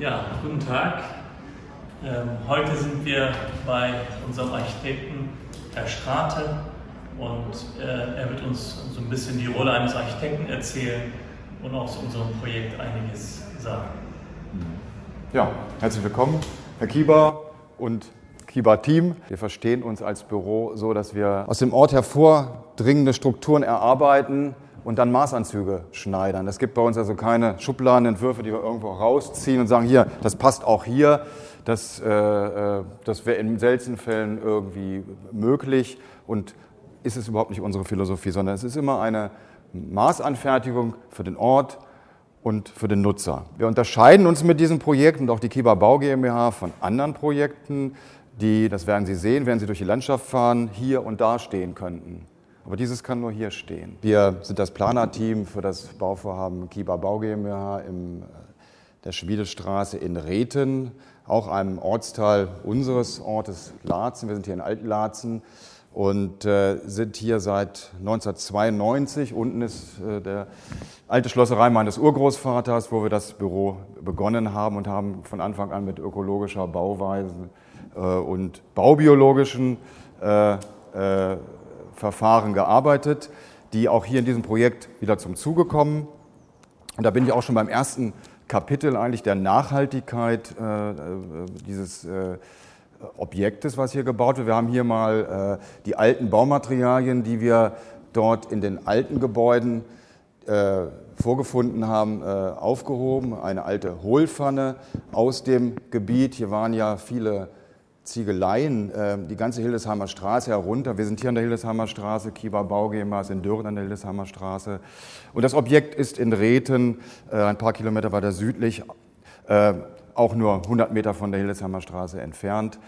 Ja, guten Tag. Ähm, heute sind wir bei unserem Architekten Herr Strate und äh, er wird uns so ein bisschen die Rolle eines Architekten erzählen und auch zu unserem Projekt einiges sagen. Ja, herzlich willkommen, Herr Kieber und Kieber-Team. Wir verstehen uns als Büro so, dass wir aus dem Ort hervordringende Strukturen erarbeiten und dann Maßanzüge schneidern. Es gibt bei uns also keine Schubladenentwürfe, die wir irgendwo rausziehen und sagen, hier, das passt auch hier. Das, äh, äh das wäre in seltenen Fällen irgendwie möglich und ist es überhaupt nicht unsere Philosophie, sondern es ist immer eine Maßanfertigung für den Ort und für den Nutzer. Wir unterscheiden uns mit diesem Projekt und auch die Kiba Bau GmbH von anderen Projekten, die, das werden Sie sehen, wenn Sie durch die Landschaft fahren, hier und da stehen könnten. Aber dieses kann nur hier stehen. Wir sind das Planerteam für das Bauvorhaben Kiba Bau GmbH in äh, der Schmiedestraße in Rethen, auch einem Ortsteil unseres Ortes Laatzen. Wir sind hier in Altlaatzen und äh, sind hier seit 1992. Unten ist äh, der alte Schlosserei meines Urgroßvaters, wo wir das Büro begonnen haben und haben von Anfang an mit ökologischer Bauweise und baubiologischen Verfahren gearbeitet, die auch hier in diesem Projekt wieder zum Zuge kommen. Und da bin ich auch schon beim ersten Kapitel eigentlich der Nachhaltigkeit äh, dieses äh, Objektes, was hier gebaut wird. Wir haben hier mal äh, die alten Baumaterialien, die wir dort in den alten Gebäuden äh, vorgefunden haben, äh, aufgehoben. Eine alte Hohlpfanne aus dem Gebiet. Hier waren ja viele Ziegeleien, äh, die ganze Hildesheimer Straße herunter. Wir sind hier an der Hildesheimer Straße, Kieber Bau GmbH ist in Dürren an der Hildesheimer Straße. Und das Objekt ist in Rethen, äh, ein paar Kilometer weiter südlich, äh, auch nur 100 Meter von der Hildesheimer Straße entfernt.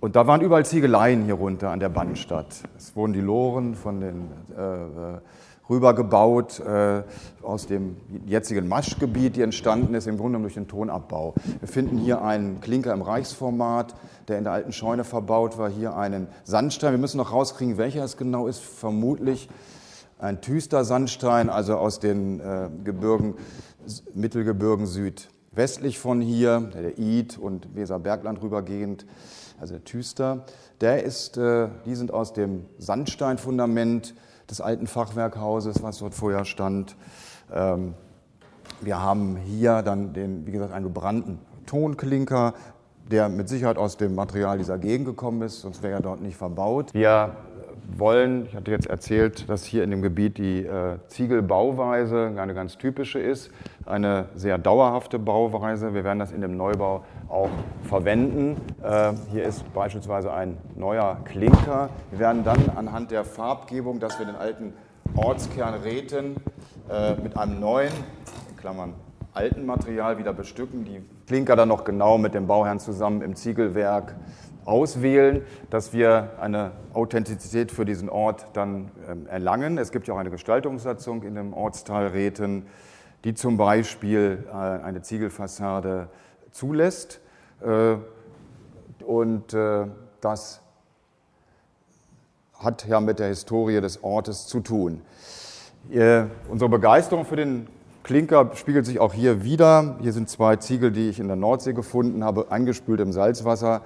Und da waren überall Ziegeleien hier runter an der Bandstadt. Es wurden die Loren von den äh, rübergebaut äh, aus dem jetzigen Maschgebiet, die entstanden ist, im Grunde durch den Tonabbau. Wir finden hier einen Klinker im Reichsformat, der in der alten Scheune verbaut war, hier einen Sandstein. Wir müssen noch rauskriegen, welcher es genau ist, vermutlich ein Tüster Sandstein, also aus den äh, Gebirgen, Mittelgebirgen südwestlich von hier, der Id und Weserbergland rübergehend, also der Tüster. Der ist, äh, die sind aus dem Sandsteinfundament des alten Fachwerkhauses, was dort vorher stand. Ähm, wir haben hier dann den, wie gesagt, einen gebrannten Tonklinker, der mit Sicherheit aus dem Material dieser Gegend gekommen ist, sonst wäre er dort nicht verbaut. Wir wollen, ich hatte jetzt erzählt, dass hier in dem Gebiet die äh, Ziegelbauweise eine ganz typische ist, eine sehr dauerhafte Bauweise. Wir werden das in dem Neubau auch verwenden. Äh, hier ist beispielsweise ein neuer Klinker. Wir werden dann anhand der Farbgebung, dass wir den alten Ortskern Räten äh, mit einem neuen, in Klammern alten Material wieder bestücken, die Klinker dann noch genau mit dem Bauherrn zusammen im Ziegelwerk auswählen, dass wir eine Authentizität für diesen Ort dann ähm, erlangen. Es gibt ja auch eine Gestaltungssatzung in dem Ortsteil Räten, die zum Beispiel äh, eine Ziegelfassade zulässt. Äh, und äh, das hat ja mit der Historie des Ortes zu tun. Unsere Begeisterung für den Klinker spiegelt sich auch hier wieder. Hier sind zwei Ziegel, die ich in der Nordsee gefunden habe, eingespült im Salzwasser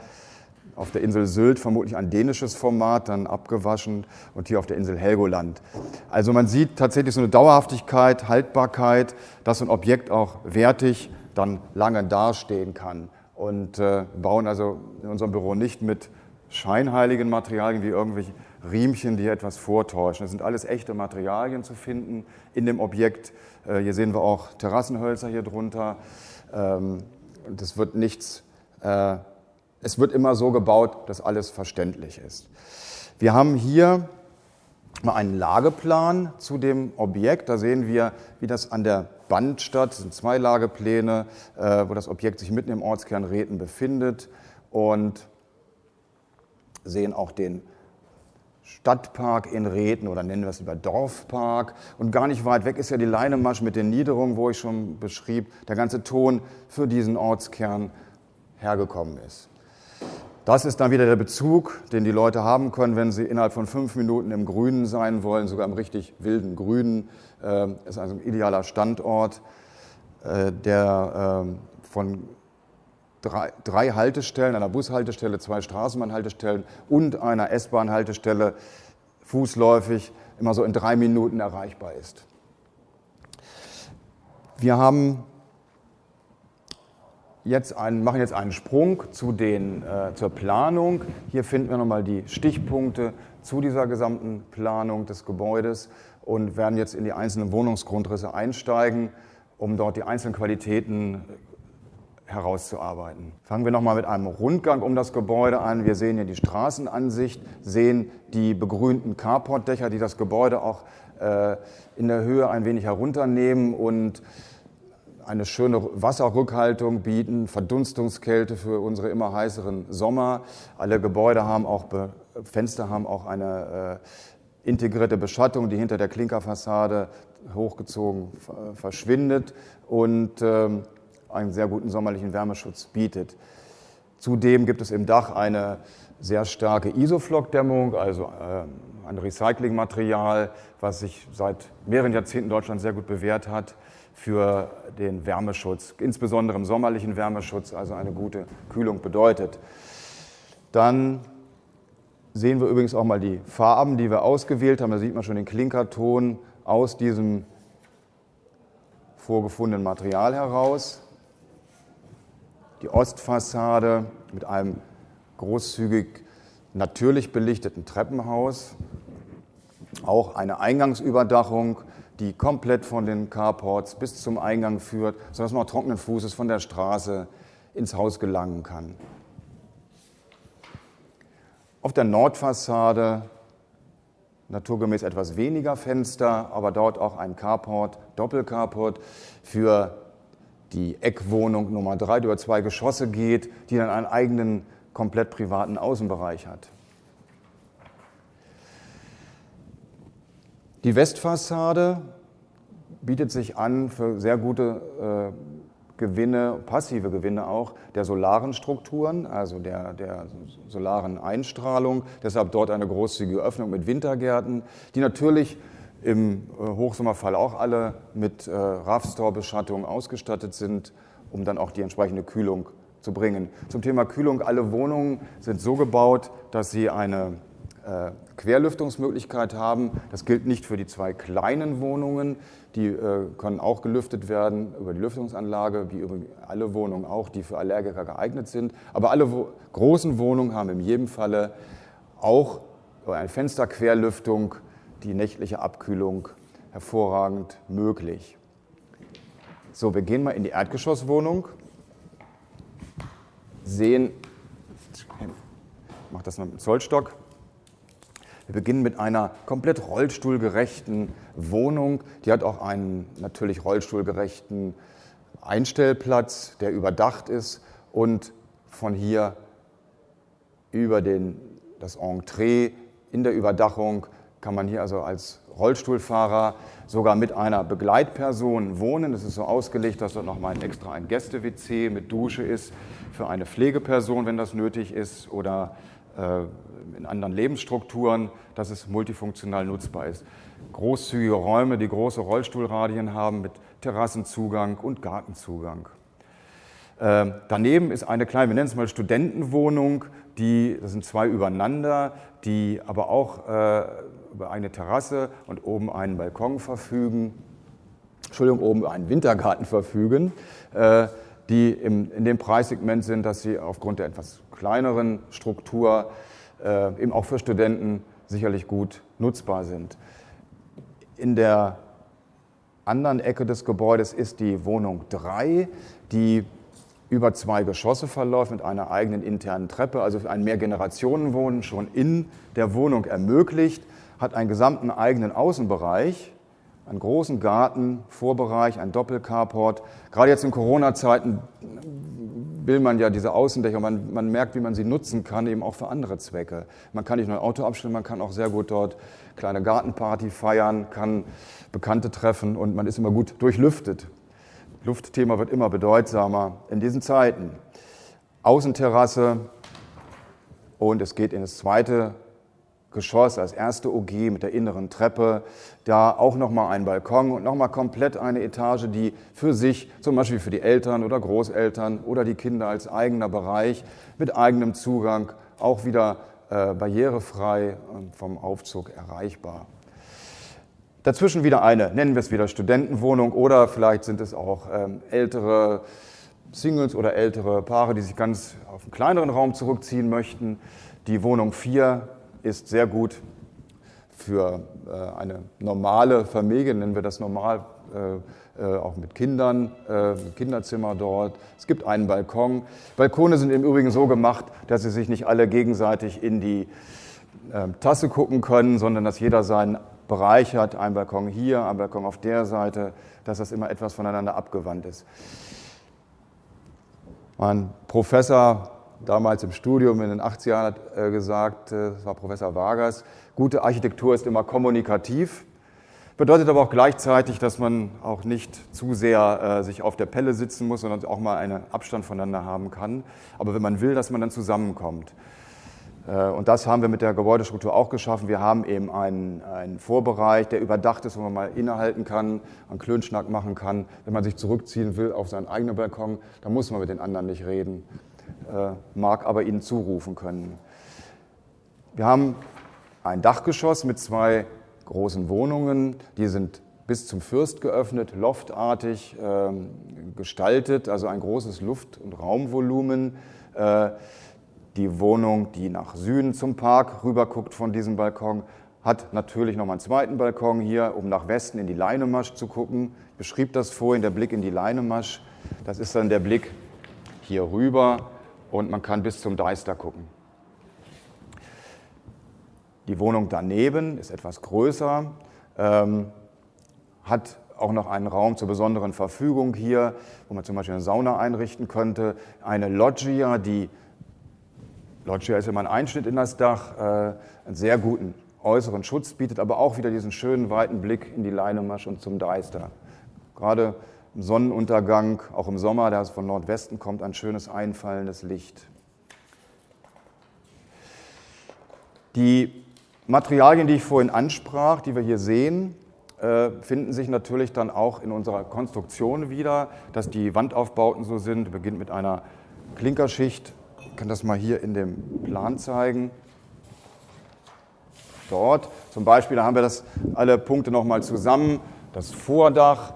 auf der Insel Sylt vermutlich ein dänisches Format, dann abgewaschen und hier auf der Insel Helgoland. Also man sieht tatsächlich so eine Dauerhaftigkeit, Haltbarkeit, dass ein Objekt auch wertig dann lange dastehen kann. Und äh, bauen also in unserem Büro nicht mit scheinheiligen Materialien wie irgendwelche Riemchen, die etwas vortäuschen. Das sind alles echte Materialien zu finden in dem Objekt. Äh, hier sehen wir auch Terrassenhölzer hier drunter. Ähm, das wird nichts äh, es wird immer so gebaut, dass alles verständlich ist. Wir haben hier mal einen Lageplan zu dem Objekt. Da sehen wir, wie das an der Bandstadt, das sind zwei Lagepläne, äh, wo das Objekt sich mitten im Ortskern Rethen befindet und sehen auch den Stadtpark in Rethen oder nennen wir es lieber Dorfpark. Und gar nicht weit weg ist ja die Leinemasch mit den Niederungen, wo ich schon beschrieb, der ganze Ton für diesen Ortskern hergekommen ist. Das ist dann wieder der Bezug, den die Leute haben können, wenn sie innerhalb von fünf Minuten im Grünen sein wollen, sogar im richtig wilden Grünen. Das äh, ist also ein idealer Standort, äh, der ähm, von drei, drei Haltestellen, einer Bushaltestelle, zwei Straßenbahnhaltestellen und einer S-Bahn-Haltestelle fußläufig immer so in drei Minuten erreichbar ist. Wir haben jetzt einen, machen jetzt einen Sprung zu den, äh, zur Planung. Hier finden wir nochmal die Stichpunkte zu dieser gesamten Planung des Gebäudes und werden jetzt in die einzelnen Wohnungsgrundrisse einsteigen, um dort die einzelnen Qualitäten herauszuarbeiten. Fangen wir nochmal mit einem Rundgang um das Gebäude an. Wir sehen hier die Straßenansicht, sehen die begrünten Carportdächer, die das Gebäude auch äh, in der Höhe ein wenig herunternehmen und eine schöne Wasserrückhaltung bieten, Verdunstungskälte für unsere immer heißeren Sommer. Alle Gebäude haben auch, Fenster haben auch eine äh, integrierte Beschattung, die hinter der Klinkerfassade hochgezogen verschwindet und ähm, einen sehr guten sommerlichen Wärmeschutz bietet. Zudem gibt es im Dach eine sehr starke Isoflok-Dämmung, also äh, ein Recyclingmaterial, was sich seit mehreren Jahrzehnten in Deutschland sehr gut bewährt hat für den Wärmeschutz, insbesondere im sommerlichen Wärmeschutz, also eine gute Kühlung bedeutet. Dann sehen wir übrigens auch mal die Farben, die wir ausgewählt haben. Da sieht man schon den Klinkerton aus diesem vorgefundenen Material heraus die Ostfassade mit einem großzügig natürlich belichteten Treppenhaus, auch eine Eingangsüberdachung, die komplett von den Carports bis zum Eingang führt, sodass man auch trockenen Fußes von der Straße ins Haus gelangen kann. Auf der Nordfassade naturgemäß etwas weniger Fenster, aber dort auch ein Carport, Doppelcarport für die Eckwohnung Nummer drei, die über zwei Geschosse geht, die dann einen eigenen, komplett privaten Außenbereich hat. Die Westfassade bietet sich an für sehr gute äh, Gewinne, passive Gewinne auch, der solaren Strukturen, also der, der solaren Einstrahlung. Deshalb dort eine großzügige Öffnung mit Wintergärten, die natürlich im äh, Hochsommerfall auch alle mit äh, RAV-Store-Beschattung ausgestattet sind, um dann auch die entsprechende Kühlung zu bringen. Zum Thema Kühlung, alle Wohnungen sind so gebaut, dass sie eine äh, Querlüftungsmöglichkeit haben. Das gilt nicht für die zwei kleinen Wohnungen, die äh, können auch gelüftet werden über die Lüftungsanlage, wie über alle Wohnungen auch, die für Allergiker geeignet sind. Aber alle großen Wohnungen haben in jedem Falle auch eine Fensterquerlüftung die nächtliche Abkühlung hervorragend möglich. So, wir gehen mal in die Erdgeschosswohnung, sehen, ich mache das mal mit Zollstock. Wir beginnen mit einer komplett rollstuhlgerechten Wohnung. Die hat auch einen natürlich rollstuhlgerechten Einstellplatz, der überdacht ist und von hier über den, das Entree in der Überdachung kann man hier also als Rollstuhlfahrer sogar mit einer Begleitperson wohnen. Es ist so ausgelegt, dass dort nochmal extra ein Gäste-WC mit Dusche ist für eine Pflegeperson, wenn das nötig ist, oder äh, in anderen Lebensstrukturen, dass es multifunktional nutzbar ist. Großzügige Räume, die große Rollstuhlradien haben mit Terrassenzugang und Gartenzugang. Äh, daneben ist eine kleine, wir nennen es mal Studentenwohnung, die, das sind zwei übereinander, die aber auch äh, über eine Terrasse und oben einen Balkon verfügen, Entschuldigung, oben einen Wintergarten verfügen, äh, die im, in dem Preissegment sind, dass sie aufgrund der etwas kleineren Struktur äh, eben auch für Studenten sicherlich gut nutzbar sind. In der anderen Ecke des Gebäudes ist die Wohnung 3, die über zwei Geschosse verläuft mit einer eigenen internen Treppe, also ein Mehrgenerationenwohnen schon in der Wohnung ermöglicht hat einen gesamten eigenen Außenbereich, einen großen Garten, Vorbereich, ein Doppelcarport. Gerade jetzt in Corona-Zeiten will man ja diese Außendächer, man, man merkt, wie man sie nutzen kann, eben auch für andere Zwecke. Man kann nicht nur ein Auto abstellen, man kann auch sehr gut dort kleine Gartenparty feiern, kann Bekannte treffen und man ist immer gut durchlüftet. Luftthema wird immer bedeutsamer in diesen Zeiten. Außenterrasse und es geht in das zweite Geschoss als erste OG mit der inneren Treppe. Da auch nochmal ein Balkon und nochmal komplett eine Etage, die für sich, zum Beispiel für die Eltern oder Großeltern oder die Kinder als eigener Bereich mit eigenem Zugang auch wieder äh, barrierefrei vom Aufzug erreichbar. Dazwischen wieder eine, nennen wir es wieder Studentenwohnung oder vielleicht sind es auch ähm, ältere Singles oder ältere Paare, die sich ganz auf einen kleineren Raum zurückziehen möchten. Die Wohnung 4 ist sehr gut für äh, eine normale Familie, nennen wir das normal, äh, äh, auch mit Kindern, Kinderzimmer dort. Es gibt einen Balkon. Balkone sind im Übrigen so gemacht, dass sie sich nicht alle gegenseitig in die Tasse gucken können, sondern dass jeder seinen Bereich hat. Ein Balkon hier, ein Balkon auf der Seite, dass das immer etwas voneinander abgewandt ist. Mein Professor damals im Studium in den 80er Jahren hat äh, gesagt, äh, das war Professor Vargas, gute Architektur ist immer kommunikativ, bedeutet aber auch gleichzeitig, dass man auch nicht zu sehr äh, sich auf der Pelle sitzen muss, sondern auch mal einen Abstand voneinander haben kann. Aber wenn man will, dass man dann zusammenkommt. Und das haben wir mit der Gebäudestruktur auch geschaffen. Wir haben eben einen, einen Vorbereich, der überdacht ist, wo man mal innehalten kann, einen Klönschnack machen kann. Wenn man sich zurückziehen will auf seinen eigenen Balkon, dann muss man mit den anderen nicht reden. Äh, mag aber ihnen zurufen können. Wir haben ein Dachgeschoss mit zwei großen Wohnungen, die sind bis zum Fürst geöffnet, loftartig äh, gestaltet, also ein großes Luft- und Raumvolumen. Die Wohnung, die nach Süden zum Park rüberguckt von diesem Balkon, hat natürlich noch mal einen zweiten Balkon hier, um nach Westen in die Leinemasch zu gucken. Ich beschrieb das vorhin, der Blick in die Leinemasch. Das ist dann der Blick hier rüber und man kann bis zum Deister gucken. Die Wohnung daneben ist etwas größer, ähm, hat auch noch einen Raum zur besonderen Verfügung hier, wo man zum Beispiel eine Sauna einrichten könnte. Eine Loggia, die Loggia ist immer ein Einschnitt in das Dach, äh, einen sehr guten äußeren Schutz bietet, aber auch wieder diesen schönen weiten Blick in die Leinemasch und zum Deister. Gerade im Sonnenuntergang, auch im Sommer, der von Nordwesten kommt, ein schönes einfallendes Licht. Die Materialien, die ich vorhin ansprach, die wir hier sehen, äh, finden sich natürlich dann auch in unserer Konstruktion wieder, dass die Wandaufbauten so sind. Beginnt mit einer Klinkerschicht. Ich kann das mal hier in dem Plan zeigen. Dort zum Beispiel, da haben wir das alle Punkte nochmal zusammen. Das Vordach,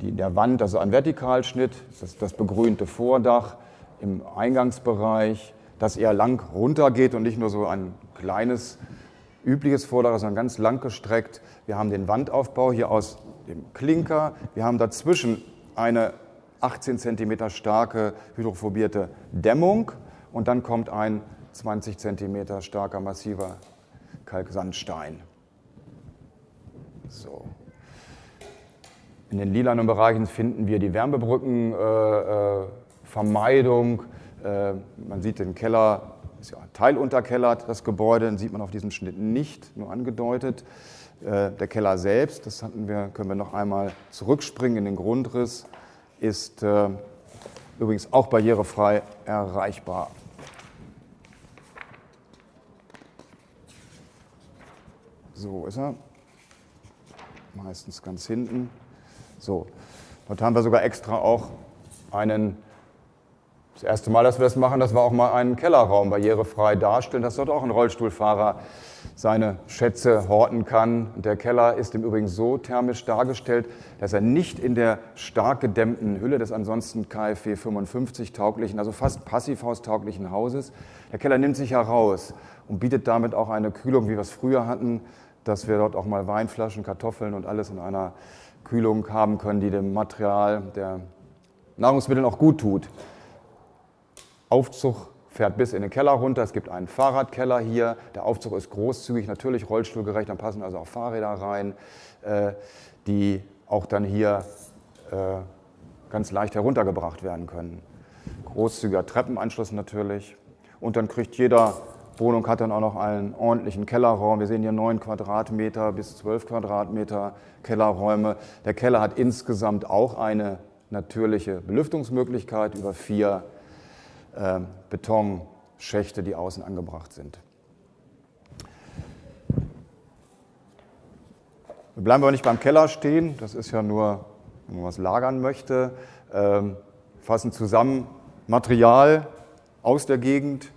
die, der Wand, also ein Vertikalschnitt, das, das begrünte Vordach im Eingangsbereich, das eher lang runtergeht und nicht nur so ein kleines, übliches Vordach, sondern ganz lang gestreckt. Wir haben den Wandaufbau hier aus dem Klinker. Wir haben dazwischen eine 18 cm starke hydrophobierte Dämmung und dann kommt ein 20 cm starker massiver Kalksandstein. So. In den lilanen Bereichen finden wir die Wärmebrückenvermeidung. Äh, äh, man sieht den Keller, ist ja teilunterkellert, das Gebäude, den sieht man auf diesem Schnitt nicht, nur angedeutet. Äh, der Keller selbst, das hatten wir, können wir noch einmal zurückspringen in den Grundriss, ist äh, übrigens auch barrierefrei erreichbar. So ist er. Meistens ganz hinten. So, dort haben wir sogar extra auch einen, das erste Mal, dass wir das machen, dass wir auch mal einen Kellerraum barrierefrei darstellen, dass dort auch ein Rollstuhlfahrer seine Schätze horten kann. Der Keller ist im Übrigen so thermisch dargestellt, dass er nicht in der stark gedämmten Hülle des ansonsten KfW 55 tauglichen, also fast passivhaustauglichen Hauses, der Keller nimmt sich heraus und bietet damit auch eine Kühlung, wie wir es früher hatten, dass wir dort auch mal Weinflaschen, Kartoffeln und alles in einer Kühlung haben können, die dem Material der Nahrungsmittel auch gut tut. Aufzug fährt bis in den Keller runter. Es gibt einen Fahrradkeller hier. Der Aufzug ist großzügig, natürlich rollstuhlgerecht. Dann passen also auch Fahrräder rein, äh, die auch dann hier äh, ganz leicht heruntergebracht werden können. Großzügiger Treppenanschluss natürlich. Und dann kriegt jeder Wohnung hat dann auch noch einen ordentlichen Kellerraum. Wir sehen hier 9 Quadratmeter bis 12 Quadratmeter Kellerräume. Der Keller hat insgesamt auch eine natürliche Belüftungsmöglichkeit über vier äh, Betonschächte, die außen angebracht sind. Wir bleiben aber nicht beim Keller stehen, das ist ja nur, wenn man was lagern möchte. Ähm, fassen zusammen Material aus der Gegend,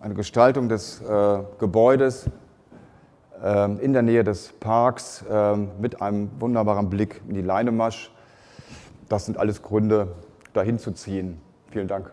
eine Gestaltung des äh, Gebäudes äh, in der Nähe des Parks äh, mit einem wunderbaren Blick in die Leinemasch. Das sind alles Gründe, dahin zu ziehen. Vielen Dank.